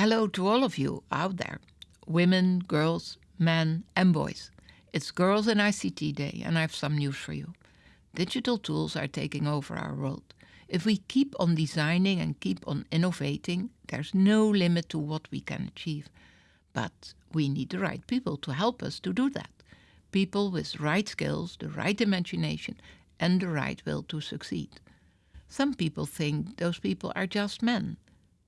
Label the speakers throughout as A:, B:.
A: Hello to all of you out there women, girls, men, and boys. It's Girls in ICT Day, and I have some news for you. Digital tools are taking over our world. If we keep on designing and keep on innovating, there's no limit to what we can achieve. But we need the right people to help us to do that. People with right skills, the right imagination, and the right will to succeed. Some people think those people are just men.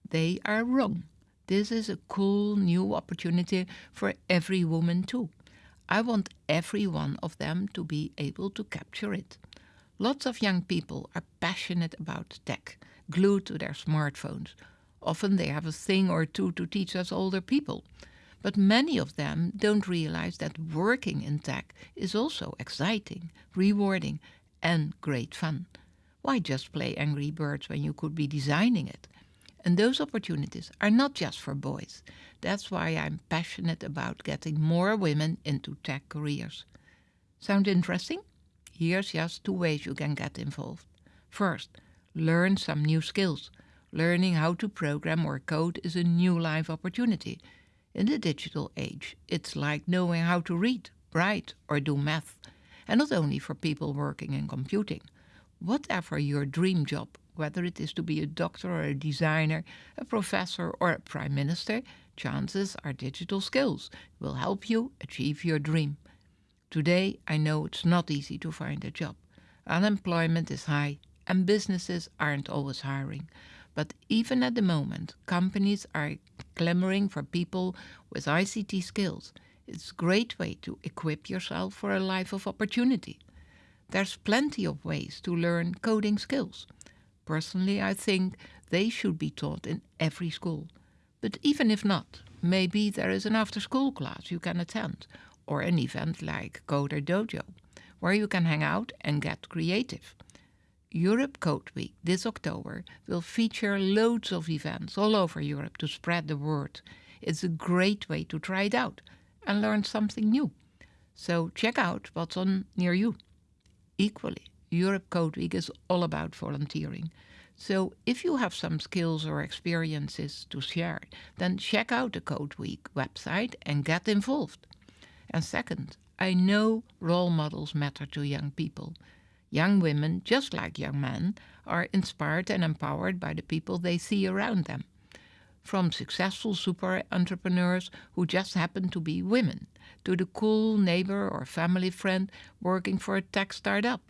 A: They are wrong. This is a cool new opportunity for every woman too. I want every one of them to be able to capture it. Lots of young people are passionate about tech, glued to their smartphones. Often they have a thing or two to teach us older people. But many of them don't realize that working in tech is also exciting, rewarding, and great fun. Why just play Angry Birds when you could be designing it? And those opportunities are not just for boys. That's why I'm passionate about getting more women into tech careers. Sound interesting? Here's just two ways you can get involved. First, learn some new skills. Learning how to program or code is a new life opportunity. In the digital age, it's like knowing how to read, write, or do math. And not only for people working in computing. Whatever your dream job, whether it is to be a doctor or a designer, a professor or a prime minister, chances are digital skills will help you achieve your dream. Today, I know it's not easy to find a job. Unemployment is high and businesses aren't always hiring. But even at the moment, companies are clamoring for people with ICT skills. It's a great way to equip yourself for a life of opportunity. There's plenty of ways to learn coding skills. Personally, I think they should be taught in every school. But even if not, maybe there is an after school class you can attend, or an event like Coder Dojo, where you can hang out and get creative. Europe Code Week this October will feature loads of events all over Europe to spread the word. It's a great way to try it out and learn something new. So check out what's on near you. Equally, Europe Code Week is all about volunteering. So if you have some skills or experiences to share, then check out the Code Week website and get involved. And second, I know role models matter to young people. Young women, just like young men, are inspired and empowered by the people they see around them. From successful super entrepreneurs who just happen to be women, to the cool neighbor or family friend working for a tech startup.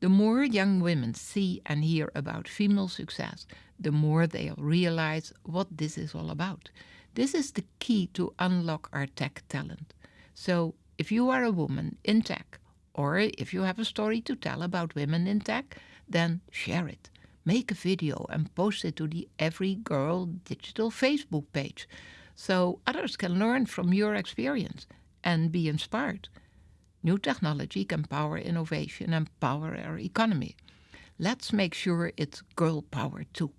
A: The more young women see and hear about female success, the more they'll realize what this is all about. This is the key to unlock our tech talent. So, if you are a woman in tech, or if you have a story to tell about women in tech, then share it. Make a video and post it to the Every Girl Digital Facebook page so others can learn from your experience and be inspired. New technology can power innovation and power our economy. Let's make sure it's girl power too.